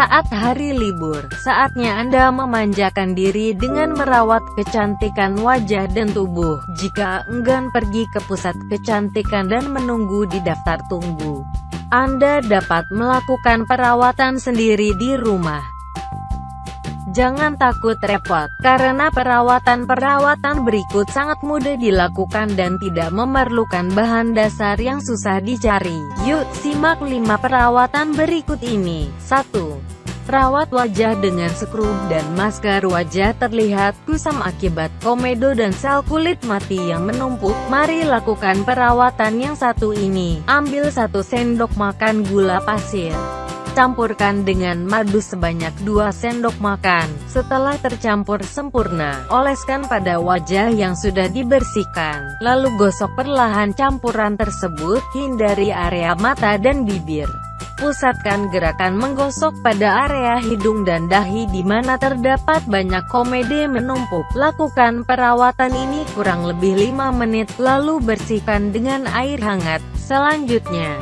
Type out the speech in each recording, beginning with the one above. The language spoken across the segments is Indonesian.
Saat hari libur, saatnya Anda memanjakan diri dengan merawat kecantikan wajah dan tubuh. Jika enggan pergi ke pusat kecantikan dan menunggu di daftar tunggu, Anda dapat melakukan perawatan sendiri di rumah. Jangan takut repot, karena perawatan-perawatan berikut sangat mudah dilakukan dan tidak memerlukan bahan dasar yang susah dicari. Yuk, simak 5 perawatan berikut ini. 1. Rawat wajah dengan skrup dan masker wajah terlihat kusam akibat komedo dan sel kulit mati yang menumpuk. Mari lakukan perawatan yang satu ini. Ambil satu sendok makan gula pasir. Campurkan dengan madu sebanyak 2 sendok makan. Setelah tercampur sempurna, oleskan pada wajah yang sudah dibersihkan. Lalu gosok perlahan campuran tersebut, hindari area mata dan bibir. Pusatkan gerakan menggosok pada area hidung dan dahi di mana terdapat banyak komedi menumpuk. Lakukan perawatan ini kurang lebih 5 menit, lalu bersihkan dengan air hangat. Selanjutnya,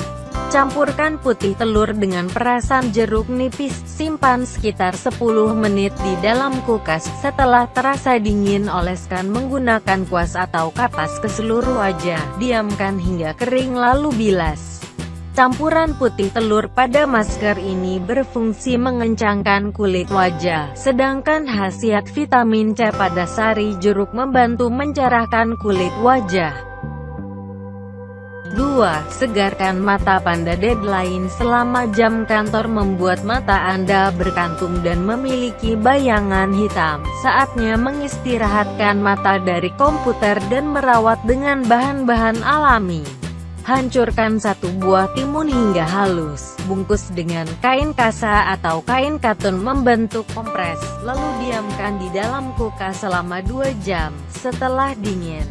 Campurkan putih telur dengan perasan jeruk nipis, simpan sekitar 10 menit di dalam kulkas. Setelah terasa dingin oleskan menggunakan kuas atau kapas ke seluruh wajah. Diamkan hingga kering lalu bilas. Campuran putih telur pada masker ini berfungsi mengencangkan kulit wajah, sedangkan khasiat vitamin C pada sari jeruk membantu mencerahkan kulit wajah. 2. Segarkan mata Panda Deadline selama jam kantor membuat mata Anda berkantung dan memiliki bayangan hitam. Saatnya mengistirahatkan mata dari komputer dan merawat dengan bahan-bahan alami. Hancurkan satu buah timun hingga halus, bungkus dengan kain kasa atau kain katun membentuk kompres, lalu diamkan di dalam kulkas selama 2 jam. Setelah dingin,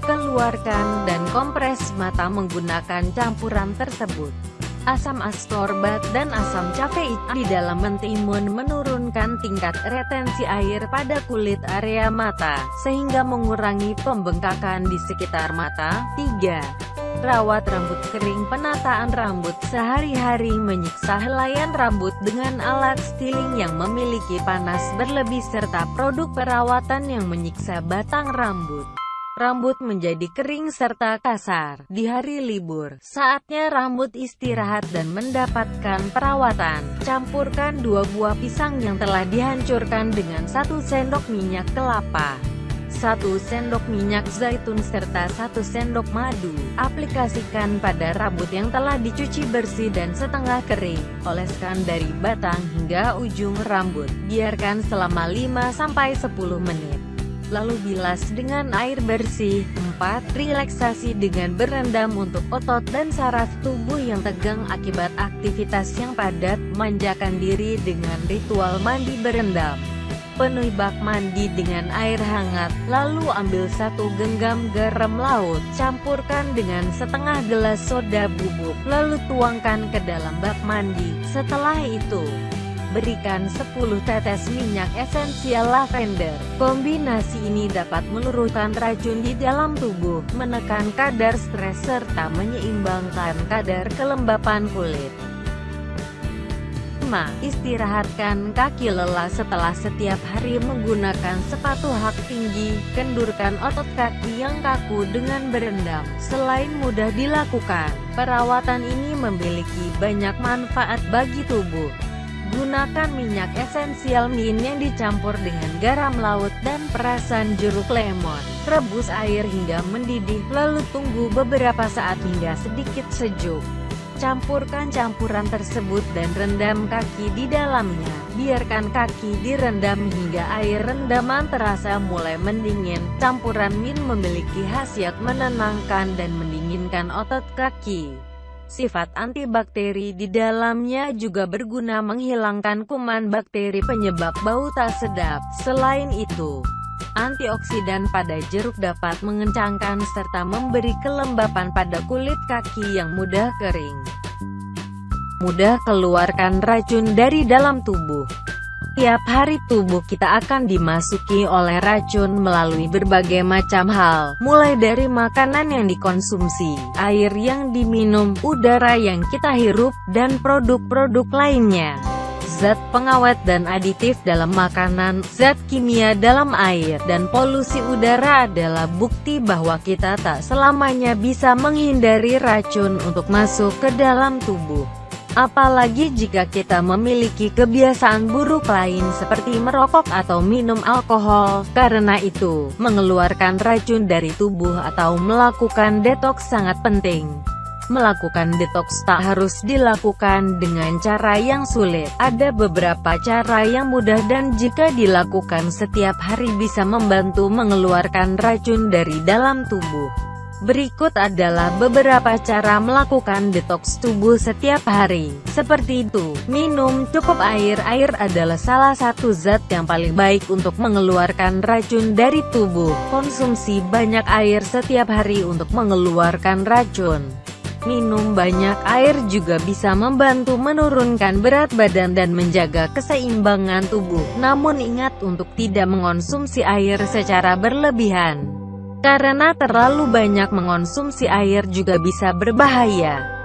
Keluarkan dan kompres mata menggunakan campuran tersebut. Asam ascorbat dan asam cafeik di dalam mentimun menurunkan tingkat retensi air pada kulit area mata, sehingga mengurangi pembengkakan di sekitar mata. 3. Rawat rambut kering Penataan rambut sehari-hari menyiksa helaian rambut dengan alat styling yang memiliki panas berlebih serta produk perawatan yang menyiksa batang rambut rambut menjadi kering serta kasar. Di hari libur, saatnya rambut istirahat dan mendapatkan perawatan. Campurkan dua buah pisang yang telah dihancurkan dengan satu sendok minyak kelapa. Satu sendok minyak zaitun serta satu sendok madu. Aplikasikan pada rambut yang telah dicuci bersih dan setengah kering. Oleskan dari batang hingga ujung rambut. Biarkan selama 5-10 menit lalu bilas dengan air bersih. 4. Relaksasi dengan berendam untuk otot dan saraf tubuh yang tegang akibat aktivitas yang padat. Manjakan diri dengan ritual mandi berendam. Penuhi bak mandi dengan air hangat, lalu ambil satu genggam garam laut, campurkan dengan setengah gelas soda bubuk, lalu tuangkan ke dalam bak mandi. Setelah itu, berikan 10 tetes minyak esensial lavender. Kombinasi ini dapat meluruhkan racun di dalam tubuh, menekan kadar stres serta menyeimbangkan kadar kelembapan kulit. 5. Istirahatkan kaki lelah setelah setiap hari menggunakan sepatu hak tinggi, kendurkan otot kaki yang kaku dengan berendam. Selain mudah dilakukan, perawatan ini memiliki banyak manfaat bagi tubuh. Gunakan minyak esensial mint yang dicampur dengan garam laut dan perasan jeruk lemon. Rebus air hingga mendidih, lalu tunggu beberapa saat hingga sedikit sejuk. Campurkan campuran tersebut dan rendam kaki di dalamnya. Biarkan kaki direndam hingga air rendaman terasa mulai mendingin. Campuran mint memiliki khasiat menenangkan dan mendinginkan otot kaki. Sifat antibakteri di dalamnya juga berguna menghilangkan kuman bakteri penyebab bau tak sedap. Selain itu, antioksidan pada jeruk dapat mengencangkan serta memberi kelembapan pada kulit kaki yang mudah kering. Mudah keluarkan racun dari dalam tubuh. Tiap hari tubuh kita akan dimasuki oleh racun melalui berbagai macam hal, mulai dari makanan yang dikonsumsi, air yang diminum, udara yang kita hirup, dan produk-produk lainnya. Zat pengawet dan aditif dalam makanan, zat kimia dalam air, dan polusi udara adalah bukti bahwa kita tak selamanya bisa menghindari racun untuk masuk ke dalam tubuh. Apalagi jika kita memiliki kebiasaan buruk lain seperti merokok atau minum alkohol, karena itu, mengeluarkan racun dari tubuh atau melakukan detoks sangat penting. Melakukan detoks tak harus dilakukan dengan cara yang sulit. Ada beberapa cara yang mudah dan jika dilakukan setiap hari bisa membantu mengeluarkan racun dari dalam tubuh. Berikut adalah beberapa cara melakukan detoks tubuh setiap hari. Seperti itu, minum cukup air. Air adalah salah satu zat yang paling baik untuk mengeluarkan racun dari tubuh. Konsumsi banyak air setiap hari untuk mengeluarkan racun. Minum banyak air juga bisa membantu menurunkan berat badan dan menjaga keseimbangan tubuh. Namun ingat untuk tidak mengonsumsi air secara berlebihan. Karena terlalu banyak mengonsumsi air juga bisa berbahaya.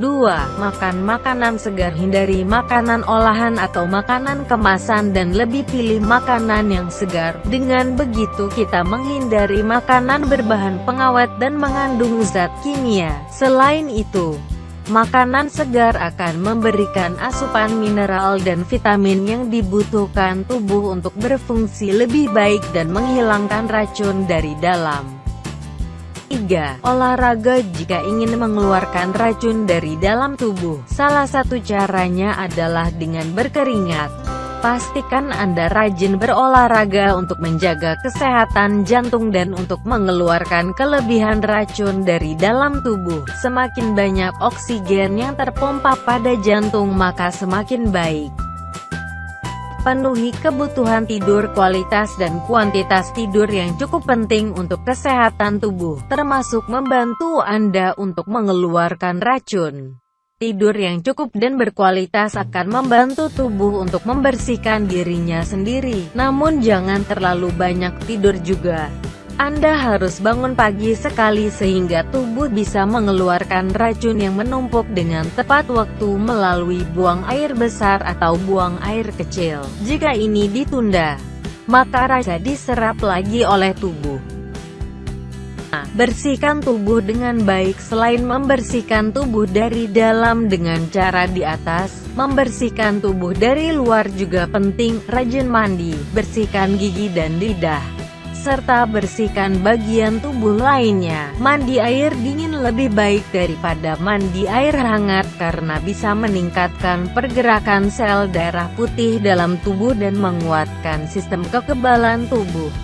2. Makan makanan segar Hindari makanan olahan atau makanan kemasan dan lebih pilih makanan yang segar. Dengan begitu kita menghindari makanan berbahan pengawet dan mengandung zat kimia. Selain itu, Makanan segar akan memberikan asupan mineral dan vitamin yang dibutuhkan tubuh untuk berfungsi lebih baik dan menghilangkan racun dari dalam. 3. Olahraga Jika ingin mengeluarkan racun dari dalam tubuh, salah satu caranya adalah dengan berkeringat. Pastikan Anda rajin berolahraga untuk menjaga kesehatan jantung dan untuk mengeluarkan kelebihan racun dari dalam tubuh. Semakin banyak oksigen yang terpompa pada jantung maka semakin baik. Penuhi kebutuhan tidur kualitas dan kuantitas tidur yang cukup penting untuk kesehatan tubuh, termasuk membantu Anda untuk mengeluarkan racun. Tidur yang cukup dan berkualitas akan membantu tubuh untuk membersihkan dirinya sendiri. Namun jangan terlalu banyak tidur juga. Anda harus bangun pagi sekali sehingga tubuh bisa mengeluarkan racun yang menumpuk dengan tepat waktu melalui buang air besar atau buang air kecil. Jika ini ditunda, maka rasa diserap lagi oleh tubuh. Bersihkan tubuh dengan baik Selain membersihkan tubuh dari dalam dengan cara di atas, membersihkan tubuh dari luar juga penting, rajin mandi, bersihkan gigi dan lidah serta bersihkan bagian tubuh lainnya. Mandi air dingin lebih baik daripada mandi air hangat karena bisa meningkatkan pergerakan sel darah putih dalam tubuh dan menguatkan sistem kekebalan tubuh.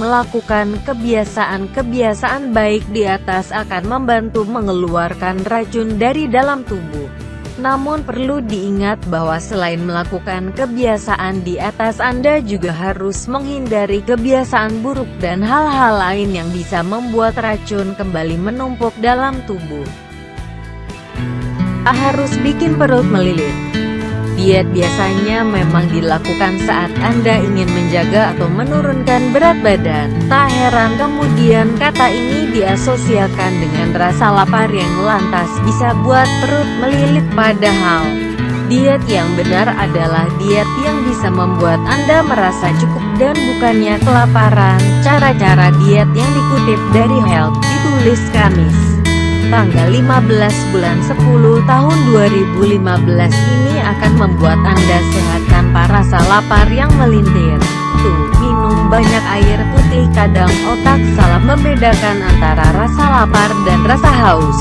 Melakukan kebiasaan-kebiasaan baik di atas akan membantu mengeluarkan racun dari dalam tubuh. Namun perlu diingat bahwa selain melakukan kebiasaan di atas Anda juga harus menghindari kebiasaan buruk dan hal-hal lain yang bisa membuat racun kembali menumpuk dalam tubuh. Harus bikin perut melilit. Diet biasanya memang dilakukan saat Anda ingin menjaga atau menurunkan berat badan. Tak heran kemudian kata ini diasosiasikan dengan rasa lapar yang lantas bisa buat perut melilit padahal Diet yang benar adalah diet yang bisa membuat Anda merasa cukup dan bukannya kelaparan. Cara-cara diet yang dikutip dari Health ditulis Kamis tanggal 15 bulan 10 tahun 2015 ini akan membuat Anda sehat tanpa rasa lapar yang melintir. Tuh, minum banyak air putih kadang otak salah membedakan antara rasa lapar dan rasa haus.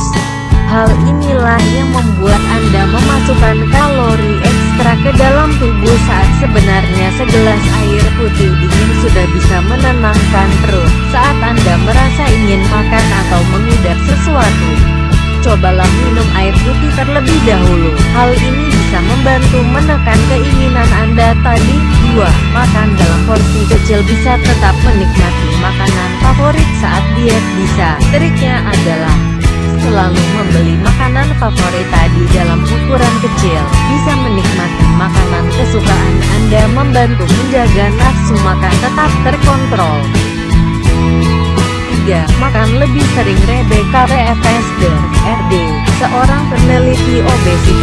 Hal inilah yang membuat Anda memasukkan kalori ekstra ke dalam tubuh saat sebenarnya segelas air putih dingin sudah bisa menenangkan perut saat Anda ingin makan atau mengidap sesuatu cobalah minum air putih terlebih dahulu. Hal ini bisa membantu menekan keinginan Anda tadi. 2. Makan dalam porsi kecil bisa tetap menikmati makanan favorit saat diet bisa. Triknya adalah selalu membeli makanan favorit tadi dalam ukuran kecil. Bisa menikmati makanan kesukaan Anda membantu menjaga nafsu makan tetap terkontrol. 3. Makan lebih sering Rebecca RFS RD, seorang peneliti obesitas